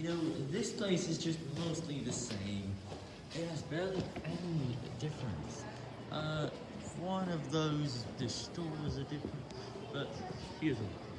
You know, this place is just mostly the same. It has barely any difference. Uh, one of those, the stores are different, but here's one.